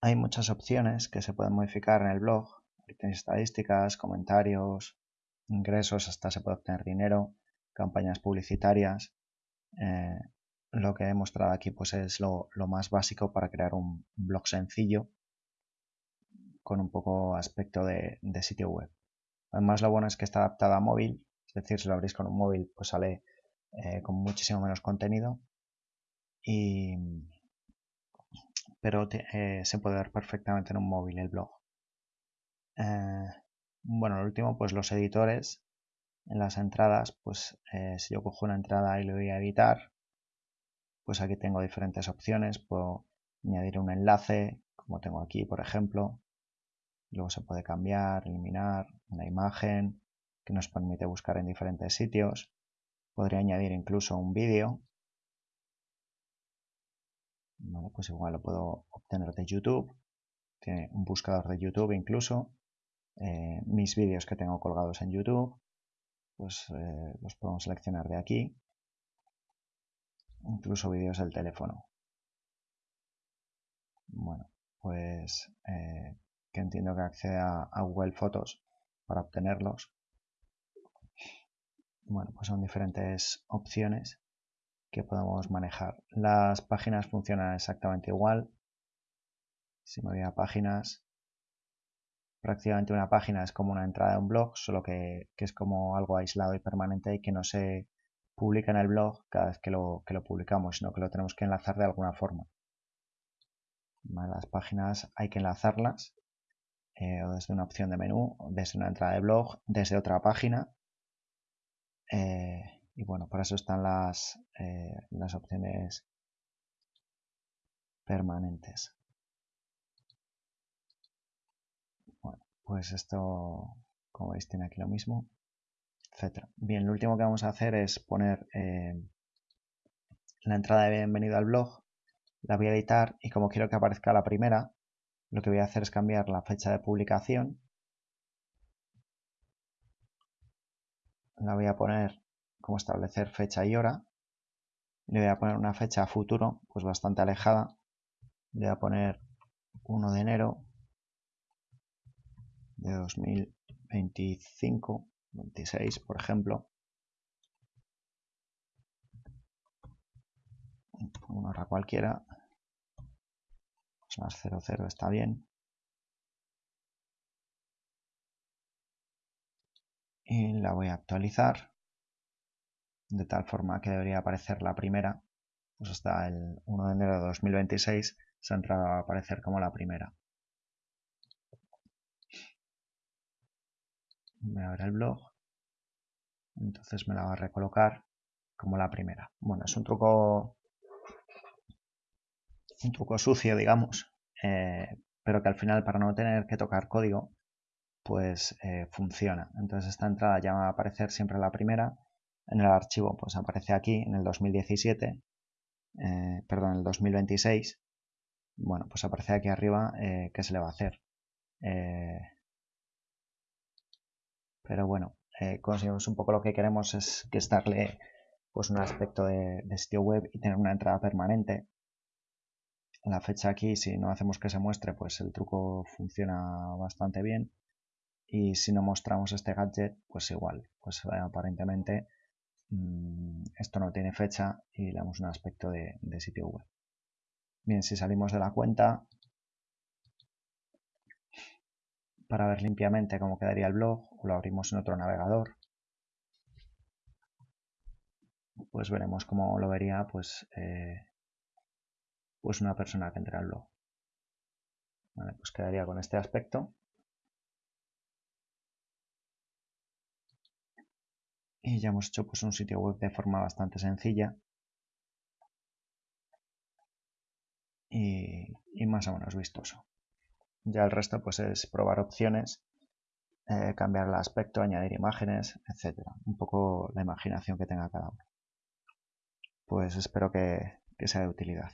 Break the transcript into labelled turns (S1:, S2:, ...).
S1: hay muchas opciones que se pueden modificar en el blog. Tenéis estadísticas, comentarios, ingresos, hasta se puede obtener dinero, campañas publicitarias. Eh, lo que he mostrado aquí pues es lo, más básico para crear un blog sencillo con un poco aspecto de, sitio web. Además lo bueno es que está adaptada a móvil, es decir, si lo abrís con un móvil pues sale eh, con muchísimo menos contenido y, pero eh, se puede ver perfectamente en un móvil el blog. Eh, bueno, lo último, pues los editores en las entradas, pues si yo cojo una entrada y le voy a editar, pues aquí tengo diferentes opciones, puedo añadir un enlace, como tengo aquí, por ejemplo, luego se puede cambiar, eliminar una imagen que nos permite buscar en diferentes sitios, podría añadir incluso un vídeo, pues igual lo puedo obtener de YouTube, tiene un buscador de YouTube incluso, eh, mis vídeos que tengo colgados en YouTube, pues eh, los podemos seleccionar de aquí incluso vídeos del teléfono. Bueno, pues eh, que entiendo que accede a, Google Fotos para obtenerlos. Bueno, pues son diferentes opciones que podemos manejar. Las páginas funcionan exactamente igual. Si me voy a páginas, prácticamente una página es como una entrada de un blog, solo que, que es como algo aislado y permanente y que no se publica en el blog cada vez que lo, que lo publicamos, sino que lo tenemos que enlazar de alguna forma. Las páginas hay que enlazarlas eh, o desde una opción de menú, desde una entrada de blog, desde otra página. Eh, y bueno, por eso están las, eh, las opciones permanentes. Bueno, pues esto, como veis, tiene aquí lo mismo. Bien, lo último que vamos a hacer es poner eh, la entrada de bienvenido al blog, la voy a editar y como quiero que aparezca la primera, lo que voy a hacer es cambiar la fecha de publicación. La voy a poner como establecer fecha y hora. Le voy a poner una fecha a futuro, pues bastante alejada. Le voy a poner 1 de enero de 2025 26, por ejemplo. Una hora cualquiera. Más 00 está bien. Y la voy a actualizar. De tal forma que debería aparecer la primera. Pues hasta el 1 de enero de 2026 se ha entrado a aparecer como la primera. voy a ver el blog entonces me la va a recolocar como la primera bueno es un truco un truco sucio digamos eh, pero que al final para no tener que tocar código pues eh, funciona entonces esta entrada ya va a aparecer siempre la primera en el archivo pues aparece aquí en el 2017 eh, perdón en el 2026 bueno pues aparece aquí arriba qué se le va a hacer pero bueno, eh, conseguimos un poco lo que queremos es que darle pues un aspecto de, sitio web y tener una entrada permanente. La fecha aquí, si no hacemos que se muestre, pues el truco funciona bastante bien. Y si no mostramos este gadget, pues igual, pues eh, aparentemente esto no tiene fecha y le damos un aspecto de sitio web. Bien, si salimos de la cuenta, para ver limpiamente cómo quedaría el blog o lo abrimos en otro navegador pues veremos cómo lo vería pues, eh, pues una persona que entra al blog pues quedaría con este aspecto y ya hemos hecho pues un sitio web de forma bastante sencilla y más o menos vistoso ya el resto pues es probar opciones, eh, cambiar el aspecto, añadir imágenes, etcétera. Un poco la imaginación que tenga cada uno. Pues espero que sea de utilidad.